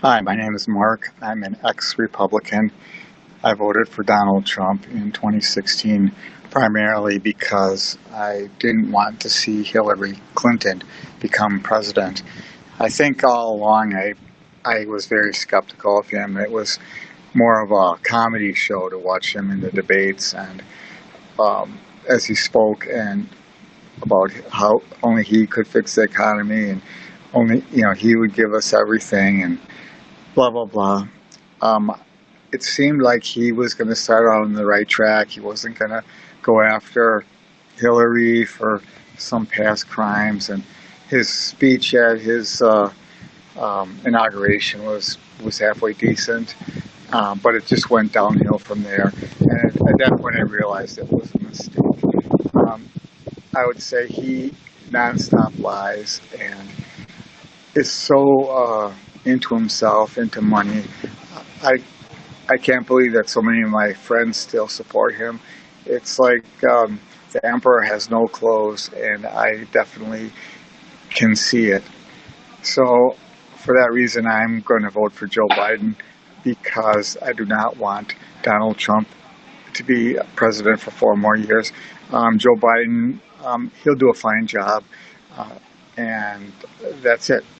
Hi, my name is Mark. I'm an ex-Republican. I voted for Donald Trump in 2016 primarily because I didn't want to see Hillary Clinton become president. I think all along I, I was very skeptical of him. It was more of a comedy show to watch him in the debates and um, as he spoke and about how only he could fix the economy and only, you know, he would give us everything and blah, blah, blah. Um, it seemed like he was going to start out on the right track. He wasn't going to go after Hillary for some past crimes. And his speech at his uh, um, inauguration was, was halfway decent. Um, but it just went downhill from there. And at that point, I realized it was a mistake. Um, I would say he nonstop lies and is so uh, into himself, into money. I I can't believe that so many of my friends still support him. It's like um, the emperor has no clothes, and I definitely can see it. So, for that reason, I'm going to vote for Joe Biden because I do not want Donald Trump to be president for four more years. Um, Joe Biden, um, he'll do a fine job, uh, and that's it.